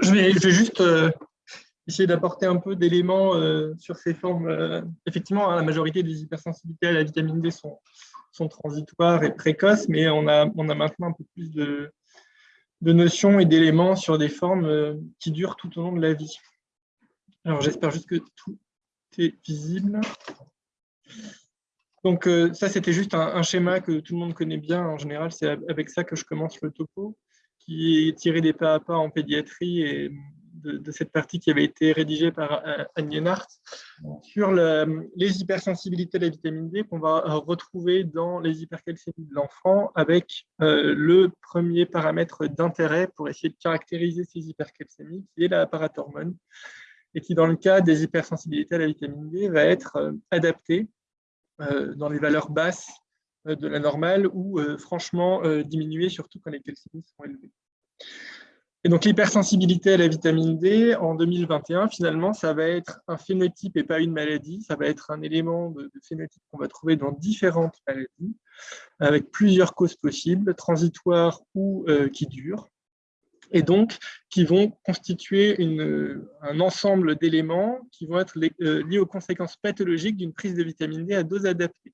Je, vais, juste euh, essayer d'apporter un peu d'éléments euh, sur ces formes. Euh, effectivement, hein, la majorité des hypersensibilités à la vitamine D sont, sont transitoires et précoces, mais on a, on a maintenant un peu plus de, de notions et d'éléments sur des formes qui durent tout au long de la vie. Alors, j'espère juste que tout est visible. Donc, ça, c'était juste un, schéma que tout le monde connaît bien. En général, c'est avec ça que je commence le topo qui est tiré des pas à pas en pédiatrie et de, cette partie qui avait été rédigée par euh, Anne Lienhardt. Sur les hypersensibilités à la vitamine D qu'on va retrouver dans les hypercalcémies de l'enfant avec euh, le premier paramètre d'intérêt pour essayer de caractériser ces hypercalcémies qui est la parathormone et qui dans le cas des hypersensibilités à la vitamine D va être euh, adapté dans les valeurs basses de la normale ou euh, franchement euh, diminuer, surtout quand les calcémies sont élevées. Et donc l'hypersensibilité à la vitamine D, en 2021, finalement, ça va être un phénotype et pas une maladie. Ça va être un élément de, phénotype qu'on va trouver dans différentes maladies, avec plusieurs causes possibles, transitoires ou qui durent, et donc qui vont constituer un ensemble d'éléments qui vont être liés aux conséquences pathologiques d'une prise de vitamine D à dose adaptée.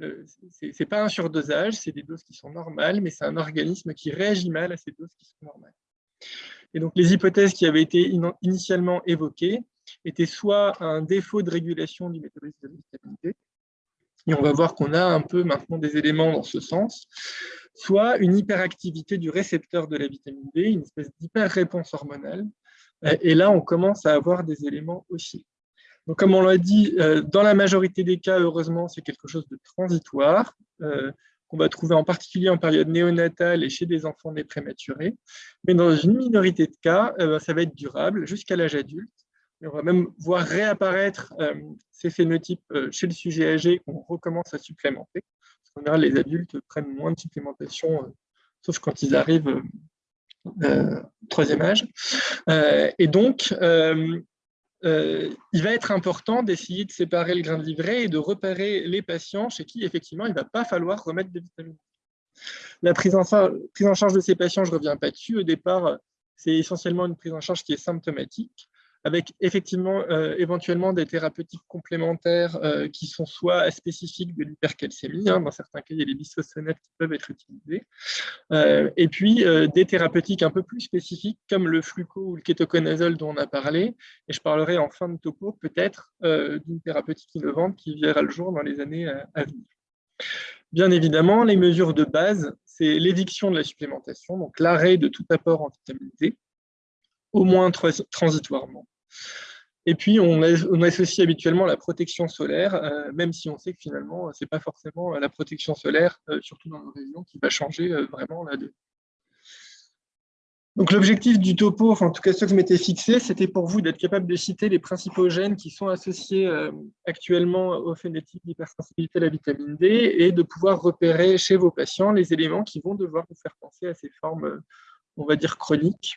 Ce n'est pas un surdosage, c'est des doses qui sont normales, mais c'est un organisme qui réagit mal à ces doses qui sont normales. Et donc, les hypothèses qui avaient été initialement évoquées étaient soit un défaut de régulation du métabolisme de la vitamine D, et on va voir qu'on a un peu maintenant des éléments dans ce sens, soit une hyperactivité du récepteur de la vitamine D, une espèce d'hyper-réponse hormonale, et là, on commence à avoir des éléments aussi. Donc, comme on l'a dit, euh, dans la majorité des cas, heureusement, c'est quelque chose de transitoire, euh, qu'on va trouver en particulier en période néonatale et chez des enfants nés prématurés. Mais dans une minorité de cas, euh, ça va être durable jusqu'à l'âge adulte. on va même voir réapparaître ces phénotypes chez le sujet âgé qu'on recommence à supplémenter. En général, les adultes prennent moins de supplémentation, sauf quand ils arrivent au troisième âge. et donc, euh, il va être important d'essayer de séparer le grain de livret et de repérer les patients chez qui, effectivement, il ne va pas falloir remettre des vitamines. La prise en, charge de ces patients, je ne reviens pas dessus. Au départ, c'est essentiellement une prise en charge qui est symptomatique avec effectivement euh, éventuellement des thérapeutiques complémentaires euh, qui sont soit spécifiques de l'hypercalcémie, hein, dans certains cas il y a les bisphosphonates qui peuvent être utilisés, euh, et puis des thérapeutiques un peu plus spécifiques comme le fluco ou le kétoconazole dont on a parlé, et je parlerai en fin de topo peut-être d'une thérapeutique innovante qui verra le jour dans les années à venir. Bien évidemment, les mesures de base, c'est l'éviction de la supplémentation, donc l'arrêt de tout apport en vitamine D, au moins transitoirement. Et puis, on, associe habituellement la protection solaire, euh, même si on sait que finalement, ce n'est pas forcément la protection solaire, euh, surtout dans nos régions, qui va changer euh, vraiment là-dedans. Donc l'objectif du topo, enfin en tout cas ce que je m'étais fixé, c'était pour vous d'être capable de citer les principaux gènes qui sont associés actuellement au phénotype d'hypersensibilité à la vitamine D et de pouvoir repérer chez vos patients les éléments qui vont devoir vous faire penser à ces formes, on va dire, chroniques.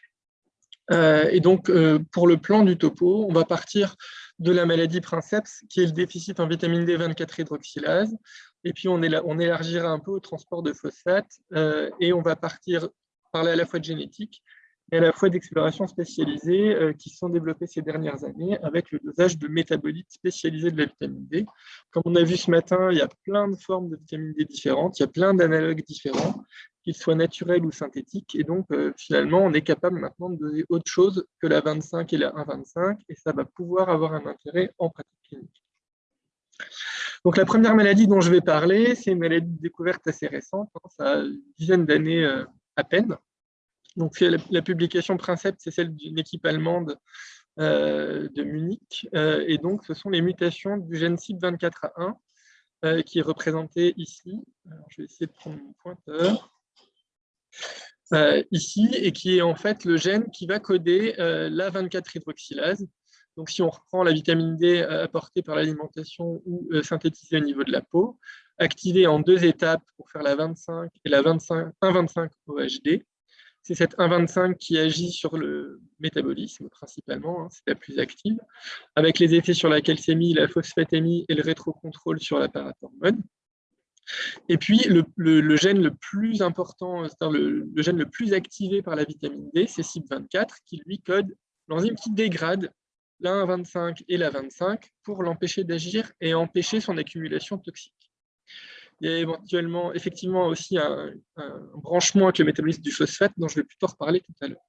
Euh, et donc, euh, pour le plan du topo, on va partir de la maladie princeps, qui est le déficit en vitamine D 24 hydroxylase. Et puis, on, on élargira un peu au transport de phosphate. Euh, et on va partir parler à la fois de génétique et à la fois d'explorations spécialisées qui sont développées ces dernières années avec le dosage de métabolites spécialisés de la vitamine D. Comme on a vu ce matin, il y a plein de formes de vitamine D différentes, il y a plein d'analogues différents qu'il soit naturel ou synthétique. Et donc, euh, finalement, on est capable maintenant de donner autre chose que la 25 et la 1,25, et ça va pouvoir avoir un intérêt en pratique clinique. Donc, la première maladie dont je vais parler, c'est une maladie découverte assez récente, hein, ça a une dizaine d'années euh, à peine. Donc, la, publication Princeps, c'est celle d'une équipe allemande euh, de Munich, et donc ce sont les mutations du gène CYP24A1 qui est représenté ici. je vais essayer de prendre mon pointeur. Euh, ici, et qui est en fait le gène qui va coder euh, la 24-hydroxylase. Donc, si on reprend la vitamine D euh, apportée par l'alimentation ou synthétisée au niveau de la peau, activée en deux étapes pour faire la 25 et la 1,25 OHD. C'est cette 1,25 qui agit sur le métabolisme principalement, hein, c'est la plus active, avec les effets sur la calcémie, la phosphatémie et le rétrocontrôle sur la parathormone. Et puis, le, gène le plus important, c'est-à-dire le, gène le plus activé par la vitamine D, c'est CYP24, qui lui code l'enzyme qui dégrade la 1,25 et la 25 pour l'empêcher d'agir et empêcher son accumulation toxique. Il y a éventuellement, effectivement, aussi un, un branchement avec le métabolisme du phosphate dont je vais plutôt reparler tout à l'heure.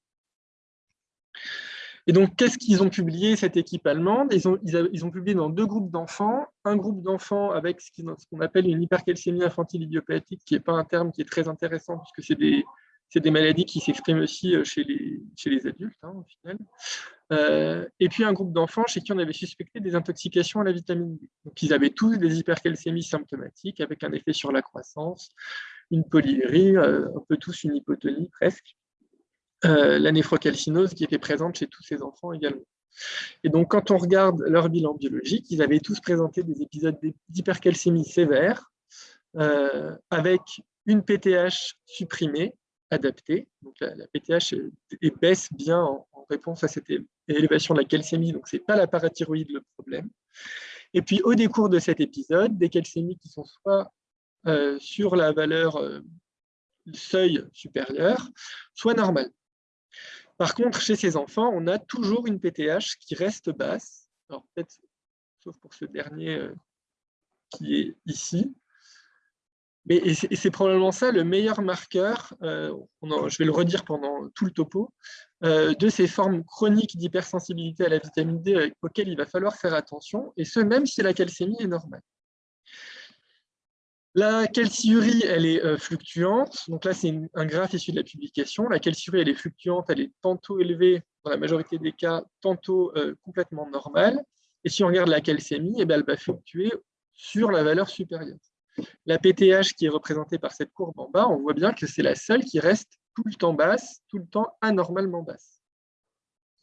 Et donc, qu'est-ce qu'ils ont publié, cette équipe allemande? Ils ont, ils, ont, publié dans deux groupes d'enfants. Un groupe d'enfants avec ce qu'on appelle une hypercalcémie infantile idiopathique, qui n'est pas un terme qui est très intéressant, puisque c'est des, des, maladies qui s'expriment aussi euh, chez les, chez les adultes, hein, au final. Euh, et puis un groupe d'enfants chez qui on avait suspecté des intoxications à la vitamine D. Donc, ils avaient tous des hypercalcémies symptomatiques avec un effet sur la croissance, une polyurie, euh, un peu tous une hypotonie presque. Euh, la néphrocalcinose qui était présente chez tous ces enfants également. Et donc, quand on regarde leur bilan biologique, ils avaient tous présenté des épisodes d'hypercalcémie sévère avec une PTH supprimée, adaptée. Donc, la, PTH baisse bien en, réponse à cette élévation de la calcémie, donc ce n'est pas la parathyroïde le problème. Et puis, au décours de cet épisode, des calcémies qui sont soit euh, sur la valeur seuil supérieur, soit normales. Par contre, chez ces enfants, on a toujours une PTH qui reste basse. Sauf pour ce dernier euh, qui est ici. Mais c'est probablement ça le meilleur marqueur, euh, je vais le redire pendant tout le topo, euh, de ces formes chroniques d'hypersensibilité à la vitamine D auxquelles il va falloir faire attention, et ce, même si la calcémie est normale. La calciurie, elle est euh, fluctuante. Donc là, c'est un graphe issu de la publication. La calciurie, elle est fluctuante. Elle est tantôt élevée, dans la majorité des cas, tantôt euh, complètement normale. Et si on regarde la calcémie, eh ben, elle va fluctuer sur la valeur supérieure. La PTH qui est représentée par cette courbe en bas, on voit bien que c'est la seule qui reste tout le temps basse, tout le temps anormalement basse.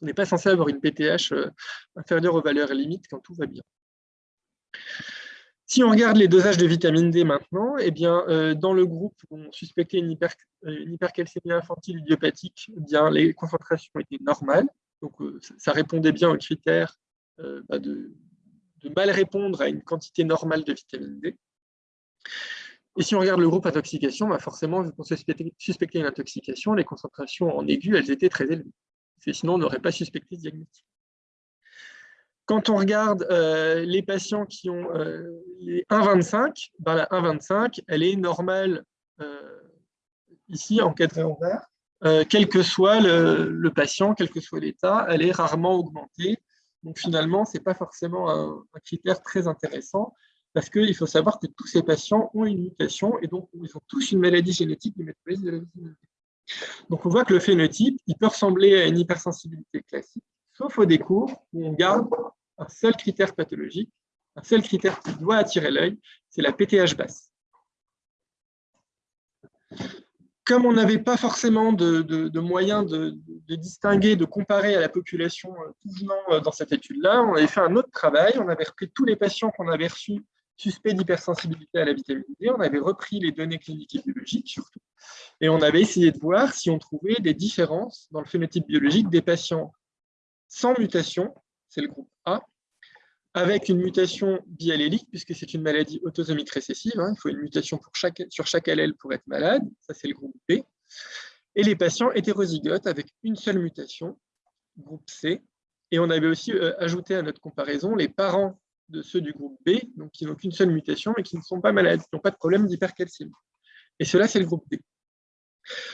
On n'est pas censé avoir une PTH euh, inférieure aux valeurs limites quand tout va bien. Si on regarde les dosages de vitamine D maintenant, eh bien, euh, dans le groupe où on suspectait une, hypercalcémie infantile idiopathique, eh bien, les concentrations étaient normales. Donc, euh, ça répondait bien aux critères bah, de, mal répondre à une quantité normale de vitamine D. Et si on regarde le groupe intoxication, bah forcément, vu qu'on suspectait une intoxication, les concentrations en aigu, elles étaient très élevées. Sinon, on n'aurait pas suspecté ce diagnostic. Quand on regarde euh, les patients qui ont euh, les 1,25, ben la 1,25, elle est normale euh, ici, encadrée en vert. quel que soit le, patient, quel que soit l'état, elle est rarement augmentée. Donc finalement, ce n'est pas forcément un, critère très intéressant parce qu'il faut savoir que tous ces patients ont une mutation et donc ils ont tous une maladie génétique du métabolisme de la vitamine Donc on voit que le phénotype, il peut ressembler à une hypersensibilité classique, sauf au décours où on garde un seul critère pathologique, un seul critère qui doit attirer l'œil, c'est la PTH basse. Comme on n'avait pas forcément de, moyens de, distinguer, de comparer à la population euh, tout venant euh, dans cette étude-là, on avait fait un autre travail, on avait repris tous les patients qu'on avait reçus suspects d'hypersensibilité à la vitamine D, on avait repris les données cliniques et biologiques surtout, et on avait essayé de voir si on trouvait des différences dans le phénotype biologique des patients sans mutation c'est le groupe A, avec une mutation biallélique, puisque c'est une maladie autosomique récessive, hein. il faut une mutation sur chaque allèle pour être malade, ça c'est le groupe B, et les patients hétérozygotes avec une seule mutation, groupe C, et on avait aussi euh, ajouté à notre comparaison les parents de ceux du groupe B, qui n'ont qu'une seule mutation, mais qui ne sont pas malades, qui n'ont pas de problème d'hypercalcémie. Et cela, c'est le groupe B.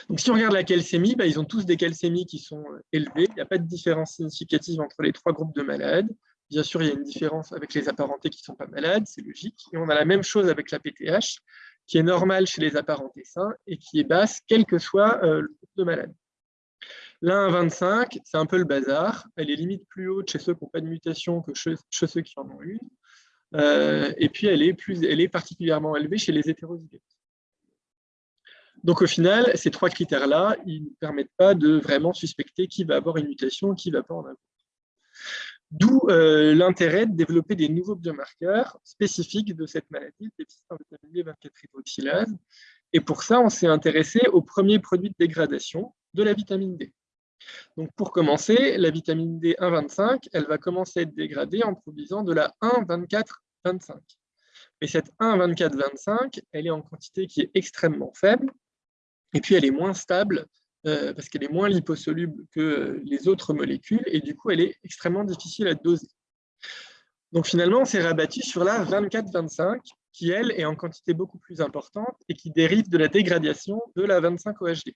Donc, si on regarde la calcémie, bah, ils ont tous des calcémies qui sont euh, élevées. Il n'y a pas de différence significative entre les trois groupes de malades. Bien sûr, il y a une différence avec les apparentés qui ne sont pas malades, c'est logique. Et on a la même chose avec la PTH, qui est normale chez les apparentés sains et qui est basse, quel que soit euh, le groupe de malades. La 1,25, c'est un peu le bazar. Elle est limite plus haute chez ceux qui n'ont pas de mutation que chez, ceux qui en ont une. Euh, et puis, elle est, plus, elle est particulièrement élevée chez les hétérozygotes. Donc au final, ces trois critères-là, ils ne permettent pas de vraiment suspecter qui va avoir une mutation qui ne va pas en avoir. D'où euh, l'intérêt de développer des nouveaux biomarqueurs spécifiques de cette maladie, déficit en vitamine B24 hydroxylase. Et pour ça, on s'est intéressé au premier produit de dégradation de la vitamine D. Donc pour commencer, la vitamine D 1,25, elle va commencer à être dégradée en produisant de la 1,24,25. Mais cette 1,24,25, elle est en quantité qui est extrêmement faible, et puis elle est moins stable euh, parce qu'elle est moins liposoluble que les autres molécules, et du coup, elle est extrêmement difficile à doser. Donc finalement, on s'est rabattu sur la 24-25, qui, elle, est en quantité beaucoup plus importante et qui dérive de la dégradation de la 25-OHD.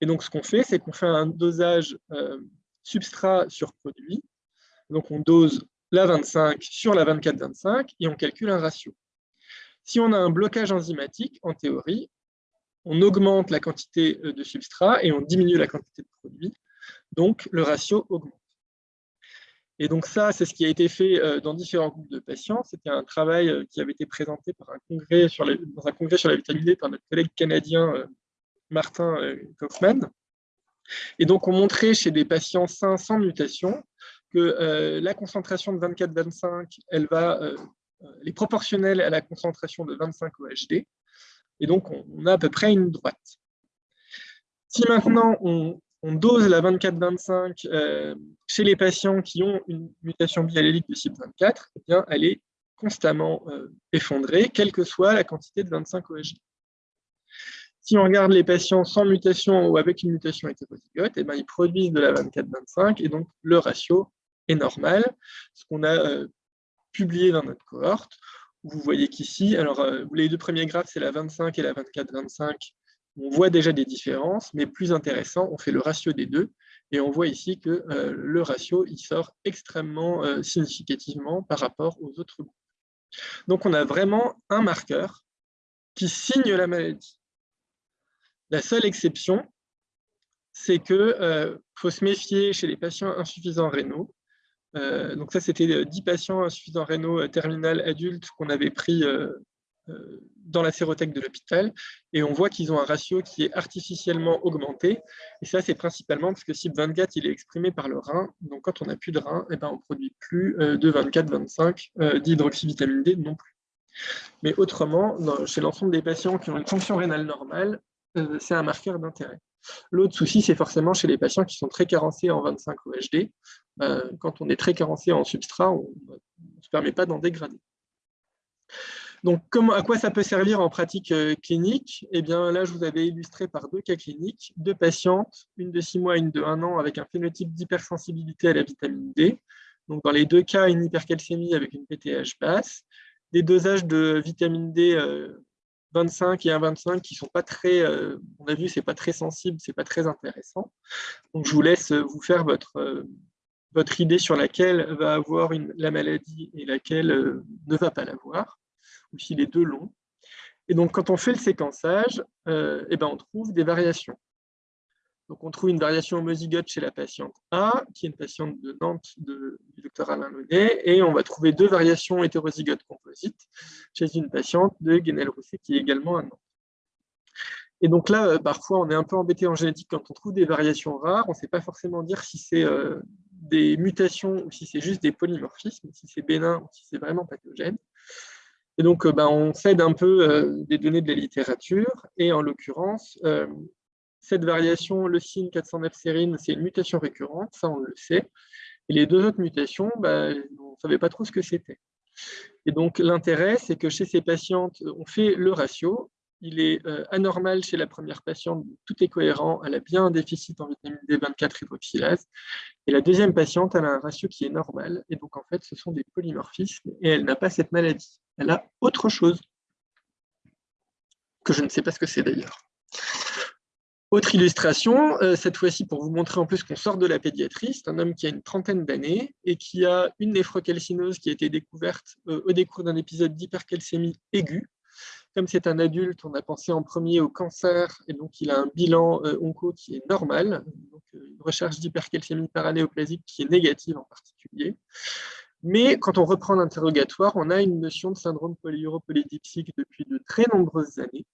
Et donc, ce qu'on fait, c'est qu'on fait un dosage euh, substrat sur produit. Donc, on dose la 25 sur la 24-25 et on calcule un ratio. Si on a un blocage enzymatique, en théorie, on augmente la quantité euh, de substrat et on diminue la quantité de produit. Donc, le ratio augmente. Et donc ça, c'est ce qui a été fait euh, dans différents groupes de patients. C'était un travail qui avait été présenté par un congrès dans un congrès sur la vitamine D par notre collègue canadien Martin Kaufmann. Et donc, on montrait chez des patients sains sans mutation que la concentration de 24-25, elle va, elle est proportionnelle à la concentration de 25 OHD. Et donc, on, a à peu près une droite. Si maintenant, on, dose la 24-25 euh, chez les patients qui ont une mutation biallélique de CYP24, eh bien, elle est constamment euh, effondrée, quelle que soit la quantité de 25 OHG. Si on regarde les patients sans mutation ou avec une mutation hétérozygote, eh bien, ils produisent de la 24-25 et donc le ratio est normal, ce qu'on a euh, publié dans notre cohorte. Vous voyez qu'ici, alors euh, les deux premiers graphes, c'est la 25 et la 24-25. On voit déjà des différences, mais plus intéressant, on fait le ratio des deux, et on voit ici que euh, le ratio il sort extrêmement significativement par rapport aux autres groupes. Donc on a vraiment un marqueur qui signe la maladie. La seule exception, c'est qu'il faut se méfier chez les patients insuffisants rénaux, euh, donc ça, c'était 10 patients insuffisants rénaux euh, terminal adultes qu'on avait pris euh, dans la sérothèque de l'hôpital. Et on voit qu'ils ont un ratio qui est artificiellement augmenté. Et ça c'est principalement parce que CYP24 il est exprimé par le rein. Donc quand on n'a plus de rein eh ben, on ne produit plus de 24-25 d'hydroxyvitamine D non plus. Mais autrement chez l'ensemble des patients qui ont une fonction rénale normale c'est un marqueur d'intérêt L'autre souci, c'est forcément chez les patients qui sont très carencés en 25 OHD. Euh, quand on est très carencé en substrat, on ne se permet pas d'en dégrader. Donc, à quoi ça peut servir en pratique euh, clinique? Eh bien, là, je vous avais illustré par deux cas cliniques, deux patientes, une de 6 mois une de 1 an, avec un phénotype d'hypersensibilité à la vitamine D. Donc, dans les deux cas, une hypercalcémie avec une PTH basse, des dosages de vitamine D euh, 25 et 1,25 qui sont pas très, euh, on a vu, c'est pas très sensible, c'est pas très intéressant. Donc je vous laisse euh, vous faire votre, euh, votre idée sur laquelle va avoir la maladie et laquelle ne va pas l'avoir, ou si les deux l'ont. Et donc quand on fait le séquençage, eh ben, on trouve des variations. Donc, on trouve une variation homozygote chez la patiente A, qui est une patiente de Nantes de, du docteur Alain Launay, et on va trouver deux variations hétérozygotes composites chez une patiente de Guénel-Rousset, qui est également à Nantes. Et donc là, euh, parfois, on est un peu embêté en génétique quand on trouve des variations rares. On ne sait pas forcément dire si c'est euh, des mutations ou si c'est juste des polymorphismes, si c'est bénin ou si c'est vraiment pathogène. Et donc, euh, ben, on cède un peu des données de la littérature. Et en l'occurrence, cette variation, le signe 409 sérine, c'est une mutation récurrente, ça on le sait. Et les deux autres mutations, bah, on ne savait pas trop ce que c'était. Et donc l'intérêt, c'est que chez ces patientes, on fait le ratio. Il est euh, anormal chez la première patiente, tout est cohérent, elle a bien un déficit en vitamine D24 hydroxylase. Et la deuxième patiente, elle a un ratio qui est normal. Et donc en fait, ce sont des polymorphismes et elle n'a pas cette maladie. Elle a autre chose que je ne sais pas ce que c'est d'ailleurs. Autre illustration, euh, cette fois-ci pour vous montrer en plus qu'on sort de la pédiatrie, c'est un homme qui a une trentaine d'années et qui a une néphrocalcinose qui a été découverte euh, au décours d'un épisode d'hypercalcémie aiguë. Comme c'est un adulte, on a pensé en premier au cancer et donc il a un bilan euh, onco qui est normal, donc une recherche d'hypercalcémie paranéoplasique qui est négative en particulier. Mais quand on reprend l'interrogatoire, on a une notion de syndrome polyuropolydipsique depuis de très nombreuses années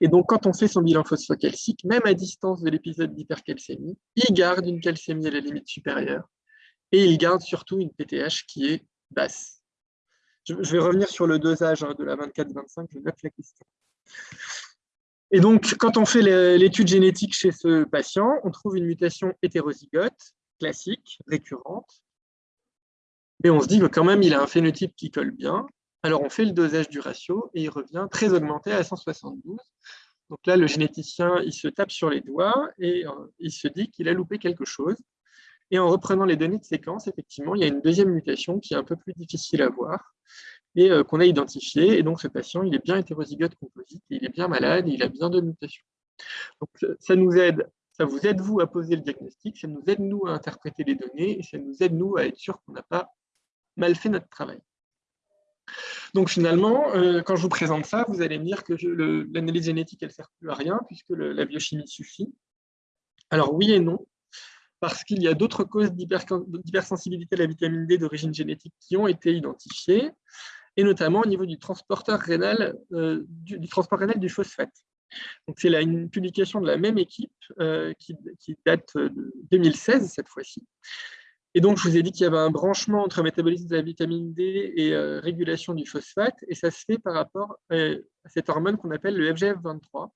et donc, quand on fait son bilan phosphocalcique, même à distance de l'épisode d'hypercalcémie, il garde une calcémie à la limite supérieure et il garde surtout une PTH qui est basse. Je vais revenir sur le dosage hein, de la 24-25, je note la question. Et donc, quand on fait l'étude génétique chez ce patient, on trouve une mutation hétérozygote, classique, récurrente, mais on se dit que quand même, il a un phénotype qui colle bien, Alors, on fait le dosage du ratio et il revient très augmenté à 172. Donc là, le généticien, il se tape sur les doigts et euh, il se dit qu'il a loupé quelque chose. Et en reprenant les données de séquence, effectivement, il y a une deuxième mutation qui est un peu plus difficile à voir et euh, qu'on a identifiée. Et donc, ce patient, il est bien hétérozygote composite, il est bien malade, et il a bien de mutations. Donc, ça nous aide, ça vous aide, vous, à poser le diagnostic, ça nous aide, nous, à interpréter les données, et ça nous aide, nous, à être sûr qu'on n'a pas mal fait notre travail. Donc finalement, euh, quand je vous présente ça, vous allez me dire que l'analyse génétique, elle ne sert plus à rien, puisque la biochimie suffit. Alors oui et non, parce qu'il y a d'autres causes d'hypersensibilité à la vitamine D d'origine génétique qui ont été identifiées, et notamment au niveau du transporteur rénal, euh, du, transport rénal du phosphate. C'est une publication de la même équipe euh, qui, qui, date de 2016 cette fois-ci, et donc, je vous ai dit qu'il y avait un branchement entre métabolisme de la vitamine D et euh, régulation du phosphate, et ça se fait par rapport euh, à cette hormone qu'on appelle le FGF23,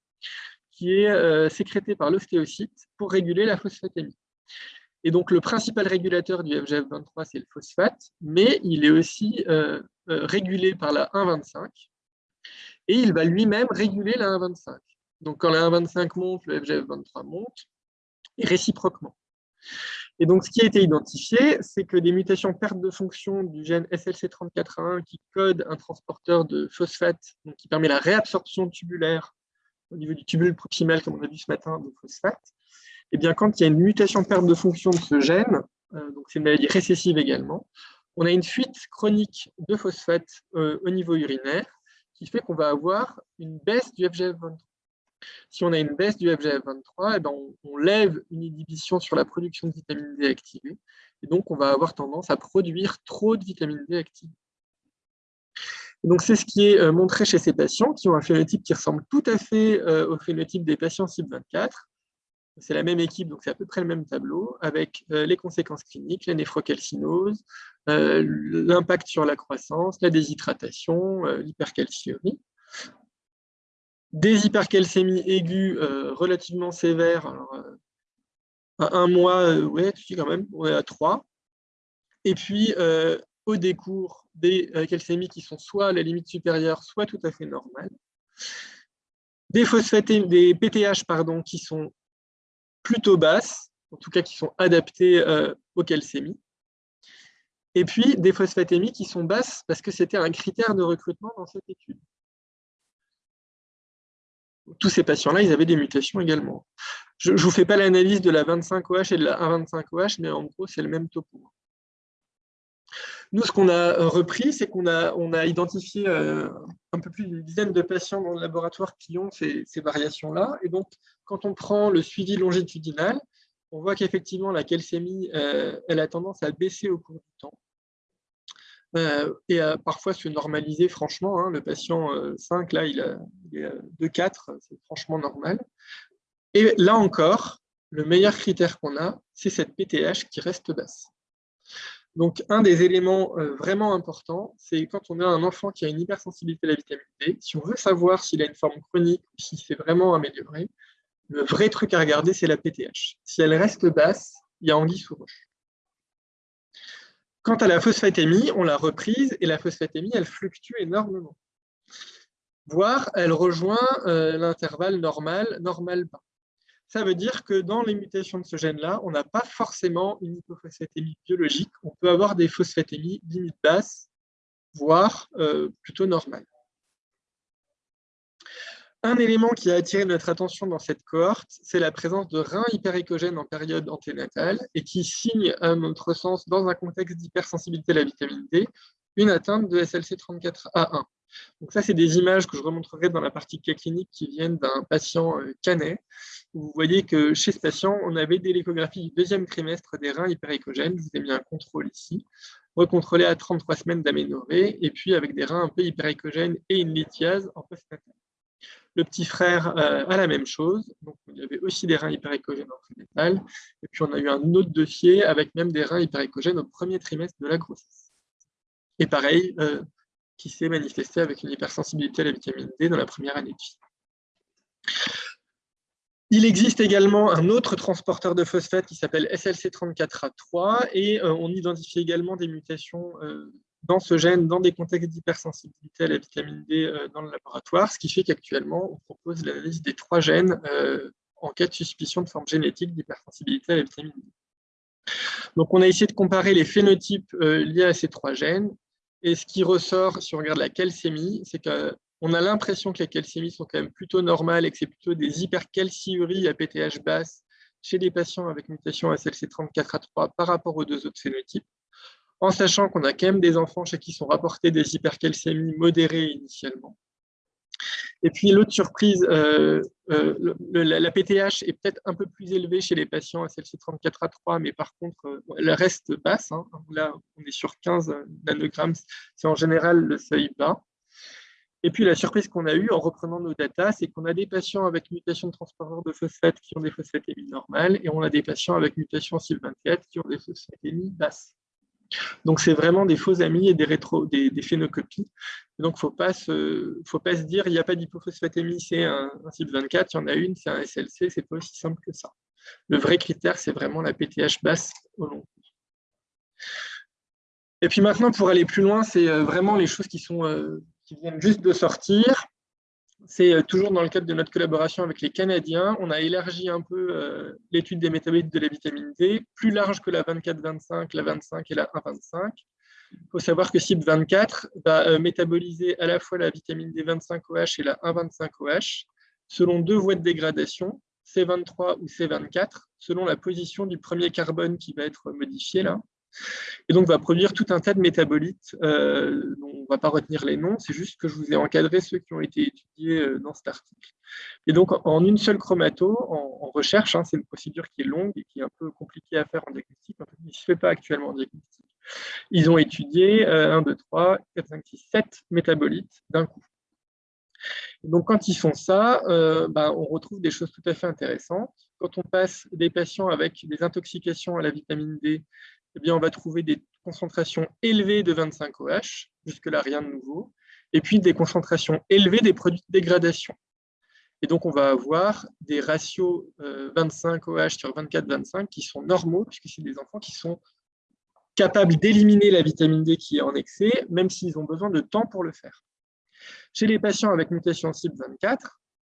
qui est euh, sécrété par l'ostéocyte pour réguler la phosphatémie. Et donc, le principal régulateur du FGF23, c'est le phosphate, mais il est aussi régulé par la 1,25, et il va lui-même réguler la 1,25. Donc, quand la 1,25 monte, le FGF23 monte, et réciproquement. Et donc, ce qui a été identifié, c'est que des mutations perte de fonction du gène SLC34A1 qui code un transporteur de phosphate, donc qui permet la réabsorption tubulaire au niveau du tubule proximal, comme on a vu ce matin, de phosphate, et eh bien quand il y a une mutation perte de fonction de ce gène, euh, donc c'est une maladie récessive également, on a une fuite chronique de phosphate euh, au niveau urinaire qui fait qu'on va avoir une baisse du FGF23. Si on a une baisse du FGF23, eh ben, on, lève une inhibition sur la production de vitamine D activée, et donc on va avoir tendance à produire trop de vitamine D activée. donc c'est ce qui est euh, montré chez ces patients qui ont un phénotype qui ressemble tout à fait euh, au phénotype des patients CYP24. C'est la même équipe, donc c'est à peu près le même tableau, avec euh, les conséquences cliniques, la néphrocalcinose, l'impact sur la croissance, la déshydratation, l'hypercalciurie des hypercalcémies aiguës euh, relativement sévères, euh, à un mois, euh, ouais, tu quand même, ouais, à trois. Et puis, au décours, des calcémies qui sont soit à la limite supérieure, soit tout à fait normales. Des phosphatémies, des PTH pardon, qui sont plutôt basses, en tout cas qui sont adaptées aux calcémies. Et puis des phosphatémies qui sont basses parce que c'était un critère de recrutement dans cette étude tous ces patients-là, ils avaient des mutations également. Je ne vous fais pas l'analyse de la 25OH et de la 125OH, mais en gros, c'est le même topo. Nous, ce qu'on a repris, c'est qu'on a, identifié euh, un peu plus d'une dizaine de patients dans le laboratoire qui ont ces, variations-là. Et donc, quand on prend le suivi longitudinal, on voit qu'effectivement, la calcémie, euh, elle a tendance à baisser au cours du temps. Euh, et à parfois se normaliser franchement. Hein. le patient 5, euh, là, il, a, est 2-4, c'est franchement normal. Et là encore, le meilleur critère qu'on a, c'est cette PTH qui reste basse. Donc, un des éléments euh, vraiment importants, c'est quand on a un enfant qui a une hypersensibilité à la vitamine D, si on veut savoir s'il a une forme chronique ou si c'est vraiment amélioré, le vrai truc à regarder, c'est la PTH. Si elle reste basse, il y a anguille sous roche. Quant à la phosphatémie, on l'a reprise et la phosphatémie, elle fluctue énormément. Voire, elle rejoint euh, l'intervalle normal, normal bas. Ça veut dire que dans les mutations de ce gène-là, on n'a pas forcément une hypophosphatémie biologique. On peut avoir des phosphatémies limites basses, voire euh, plutôt normales. Un élément qui a attiré notre attention dans cette cohorte, c'est la présence de reins hyperécogènes en période anténatale et qui signe, à notre sens, dans un contexte d'hypersensibilité à la vitamine D, une atteinte de SLC34A1. Donc ça, c'est des images que je remontrerai dans la partie cas clinique qui viennent d'un patient euh, canet. Vous voyez que chez ce patient, on avait des l'échographie du deuxième trimestre des reins hyperécogènes. Je vous ai mis un contrôle ici, recontrôlé à 33 semaines d'aménorrhée, et puis avec des reins un peu hyperécogènes et une lithiase en postnatal. Le petit frère euh, a la même chose. Donc, il y avait aussi des reins hyperécogènes en prénatal. Et puis, on a eu un autre dossier avec même des reins hyperécogènes au premier trimestre de la grossesse. Et pareil, euh, qui s'est manifesté avec une hypersensibilité à la vitamine D dans la première année de vie. Il existe également un autre transporteur de phosphate qui s'appelle SLC34A3 et euh, on identifie également des mutations dans ce gène dans des contextes d'hypersensibilité à la vitamine D dans le laboratoire, ce qui fait qu'actuellement, on propose l'analyse des trois gènes en cas de suspicion de forme génétique d'hypersensibilité à la vitamine D. Donc, on a essayé de comparer les phénotypes liés à ces trois gènes. Et ce qui ressort, si on regarde la calcémie, c'est qu'on a l'impression que les calcémies sont quand même plutôt normales et que c'est plutôt des hypercalciuries à PTH basse chez des patients avec mutation SLC34A3 par rapport aux deux autres phénotypes, en sachant qu'on a quand même des enfants chez qui sont rapportés des hypercalcémies modérées initialement. Et puis l'autre surprise, euh, euh, la, PTH est peut-être un peu plus élevée chez les patients SLC34A3, mais par contre, euh, elle reste basse. Hein. Là, on est sur 15 nanogrammes, c'est en général le seuil bas. Et puis la surprise qu'on a eue en reprenant nos datas, c'est qu'on a des patients avec mutation de transporteur de phosphate qui ont des phosphatémies normales, et on a des patients avec mutation CYP24 qui ont des phosphatémies basses. Donc, c'est vraiment des faux amis et des, rétro, des, phénocopies. donc, il ne faut pas se dire il n'y a pas d'hypophosphatémie, c'est un, un CYP24, il y en a une, c'est un SLC, c'est pas aussi simple que ça. Le vrai critère, c'est vraiment la PTH basse au long. Et puis maintenant, pour aller plus loin, c'est euh, vraiment les choses euh, qui viennent juste de sortir c'est euh, toujours dans le cadre de notre collaboration avec les Canadiens. On a élargi un peu euh, l'étude des métabolites de la vitamine D, plus large que la 24-25, la 25 et la 1-25. Il faut savoir que CYP24 va euh, métaboliser à la fois la vitamine D25OH et la 1,25OH selon deux voies de dégradation, C23 ou C24, selon la position du premier carbone qui va être modifié là et donc va produire tout un tas de métabolites euh, dont on ne va pas retenir les noms, c'est juste que je vous ai encadré ceux qui ont été étudiés euh, dans cet article. Et donc en une seule chromato, en, recherche, hein, c'est une procédure qui est longue et qui est un peu compliquée à faire en diagnostic, il ne se fait pas actuellement en diagnostic. Ils ont étudié 1, 2, 3, 4, 5, 6, 7 métabolites d'un coup. donc, quand ils font ça, euh, ben, on retrouve des choses tout à fait intéressantes. Quand on passe des patients avec des intoxications à la vitamine D eh bien, on va trouver des concentrations élevées de 25OH, jusque-là rien de nouveau, et puis des concentrations élevées des produits de dégradation. Et donc, on va avoir des ratios 25OH euh, sur 24-25 qui sont normaux, puisque c'est des enfants qui sont capables d'éliminer la vitamine D qui est en excès, même s'ils ont besoin de temps pour le faire. Chez les patients avec mutation CYP24,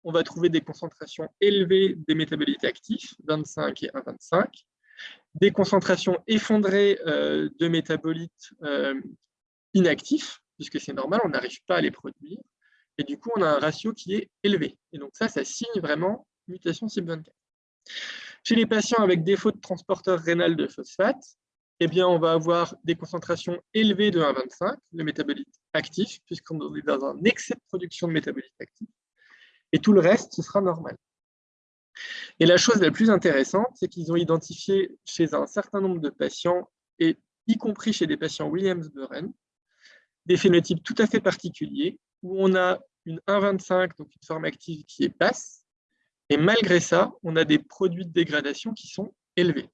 on va trouver des concentrations élevées des métabolites actifs, 25 et 1,25, des concentrations effondrées euh, de métabolites euh, inactifs, puisque c'est normal, on n'arrive pas à les produire. Et du coup, on a un ratio qui est élevé. Et donc ça, ça signe vraiment mutation CYP24. Chez les patients avec défaut de transporteur rénal de phosphate, eh bien, on va avoir des concentrations élevées de 1,25, le métabolite actif, puisqu'on est dans un excès de production de métabolites actifs. Et tout le reste, ce sera normal. Et la chose la plus intéressante, c'est qu'ils ont identifié chez un certain nombre de patients, et y compris chez des patients Williams-Buren, des phénotypes tout à fait particuliers, où on a une 1,25, donc une forme active qui est basse, et malgré ça, on a des produits de dégradation qui sont élevés.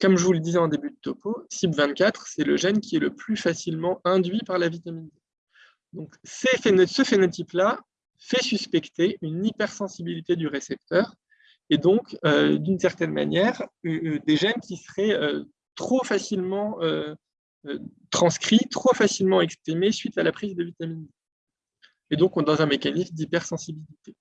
Comme je vous le disais en début de topo, CYP24, c'est le gène qui est le plus facilement induit par la vitamine D. Donc, ce phénotype-là fait suspecter une hypersensibilité du récepteur et donc, euh, d'une certaine manière, euh, euh, des gènes qui seraient trop facilement transcrits, trop facilement exprimés suite à la prise de vitamine D. Et donc, on est dans un mécanisme d'hypersensibilité.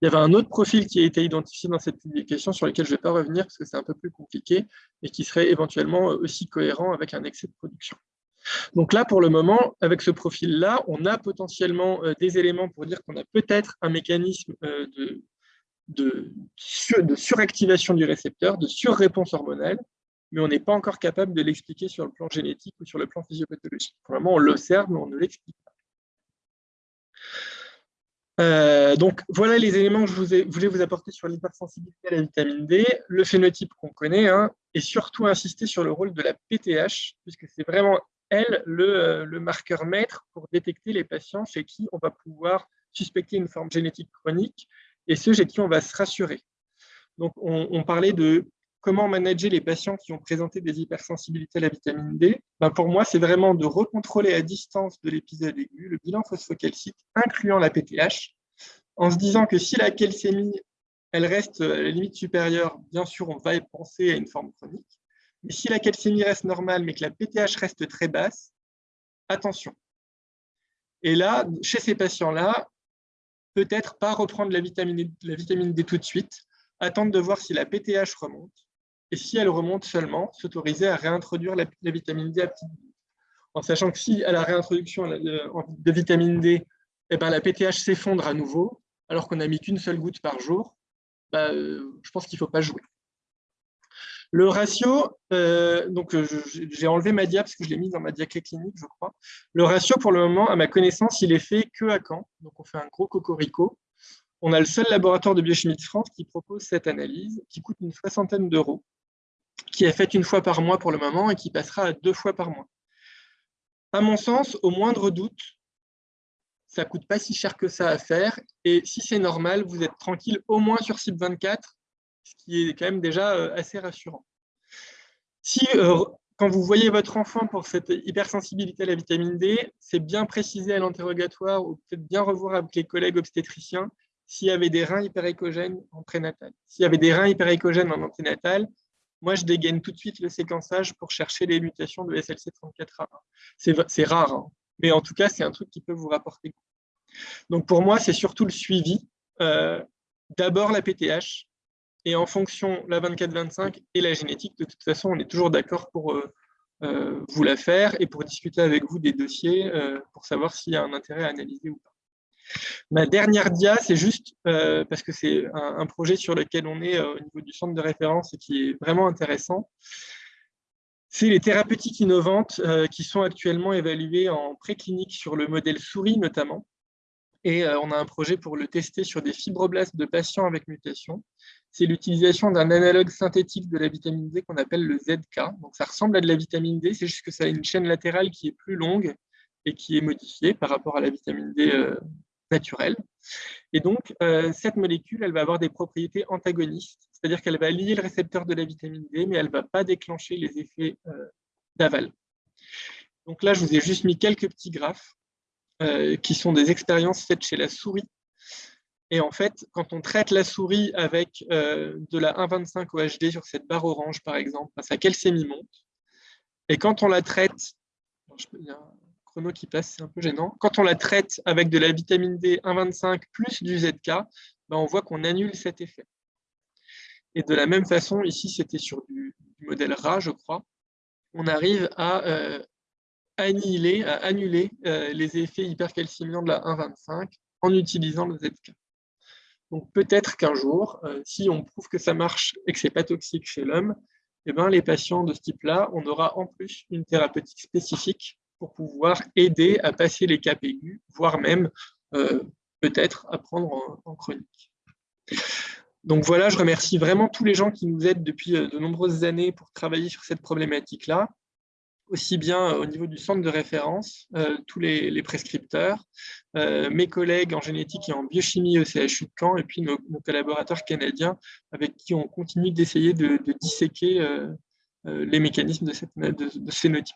Il y avait un autre profil qui a été identifié dans cette publication sur lequel je ne vais pas revenir parce que c'est un peu plus compliqué et qui serait éventuellement aussi cohérent avec un excès de production. Donc là, pour le moment, avec ce profil-là, on a potentiellement des éléments pour dire qu'on a peut-être un mécanisme de de, suractivation du récepteur, de surréponse hormonale, mais on n'est pas encore capable de l'expliquer sur le plan génétique ou sur le plan physiopathologique. Vraiment, on l'observe, mais on ne l'explique pas. Euh, donc, voilà les éléments que je voulais vous apporter sur l'hypersensibilité à la vitamine D, le phénotype qu'on connaît, hein, et surtout insister sur le rôle de la PTH, puisque c'est vraiment elle le, euh, le, marqueur maître pour détecter les patients chez qui on va pouvoir suspecter une forme génétique chronique et ceux chez qui on va se rassurer. Donc, on, parlait de comment manager les patients qui ont présenté des hypersensibilités à la vitamine D. Ben pour moi, c'est vraiment de recontrôler à distance de l'épisode aigu le bilan phosphocalcique, incluant la PTH, en se disant que si la calcémie elle reste à la limite supérieure, bien sûr, on va penser à une forme chronique. Mais si la calcémie reste normale, mais que la PTH reste très basse, attention. Et là, chez ces patients-là, peut-être pas reprendre la vitamine, D tout de suite, attendre de voir si la PTH remonte, et si elle remonte seulement, s'autoriser à réintroduire la, vitamine D à petite dose. En sachant que si à la réintroduction de vitamine D, eh ben, la PTH s'effondre à nouveau, alors qu'on n'a mis qu'une seule goutte par jour, bah, euh, je pense qu'il ne faut pas jouer. Le ratio, euh, donc j'ai enlevé ma dia parce que je l'ai mis dans ma diac clinique, je crois. Le ratio, pour le moment, à ma connaissance, il est fait que à Caen. Donc on fait un gros cocorico. On a le seul laboratoire de biochimie de France qui propose cette analyse, qui coûte une soixantaine d'euros, qui est faite une fois par mois pour le moment et qui passera à deux fois par mois. À mon sens, au moindre doute, ça ne coûte pas si cher que ça à faire. Et si c'est normal, vous êtes tranquille au moins sur CYP24 ce qui est quand même déjà euh, assez rassurant. Si, euh, quand vous voyez votre enfant pour cette hypersensibilité à la vitamine D, c'est bien précisé à l'interrogatoire ou peut-être bien revoir avec les collègues obstétriciens s'il y avait des reins hyperécogènes en prénatal. S'il y avait des reins hyperécogènes en anténatal, moi, je dégaine tout de suite le séquençage pour chercher les mutations de SLC34A1. C'est rare, hein. mais en tout cas, c'est un truc qui peut vous rapporter. Donc, pour moi, c'est surtout le suivi. Euh, d'abord la PTH, et en fonction, la 24-25 et la génétique, de toute façon, on est toujours d'accord pour euh, euh, vous la faire et pour discuter avec vous des dossiers euh, pour savoir s'il y a un intérêt à analyser ou pas. Ma dernière dia, c'est juste parce que c'est un, projet sur lequel on est au niveau du centre de référence et qui est vraiment intéressant. C'est les thérapeutiques innovantes qui sont actuellement évaluées en préclinique sur le modèle souris notamment. Et on a un projet pour le tester sur des fibroblastes de patients avec mutation c'est l'utilisation d'un analogue synthétique de la vitamine D qu'on appelle le ZK. Donc ça ressemble à de la vitamine D, c'est juste que ça a une chaîne latérale qui est plus longue et qui est modifiée par rapport à la vitamine D euh, naturelle. Et donc, euh, cette molécule, elle va avoir des propriétés antagonistes, c'est-à-dire qu'elle va lier le récepteur de la vitamine D, mais elle ne va pas déclencher les effets euh, d'aval. Donc là, je vous ai juste mis quelques petits graphes qui sont des expériences faites chez la souris et en fait, quand on traite la souris avec euh, de la 1,25 OHD sur cette barre orange, par exemple, sa calcémie monte. Et quand on la traite, il y a un chrono qui passe, c'est un peu gênant. Quand on la traite avec de la vitamine D 1,25 plus du ZK, bah, on voit qu'on annule cet effet. Et de la même façon, ici, c'était sur du, modèle RA, je crois, on arrive à euh, annihiler, à annuler euh, les effets hypercalcimiants de la 1,25 en utilisant le ZK. Donc peut-être qu'un jour, euh, si on prouve que ça marche et que ce n'est pas toxique chez l'homme, eh ben, les patients de ce type-là, on aura en plus une thérapeutique spécifique pour pouvoir aider à passer les caps aigus, voire même euh, peut-être à prendre en, chronique. Donc voilà, je remercie vraiment tous les gens qui nous aident depuis euh, de nombreuses années pour travailler sur cette problématique-là aussi bien euh, au niveau du centre de référence, euh, tous les, prescripteurs, euh, mes collègues en génétique et en biochimie au CHU de Caen, et puis nos, collaborateurs canadiens avec qui on continue d'essayer de, disséquer les mécanismes de, cette, ces notifications.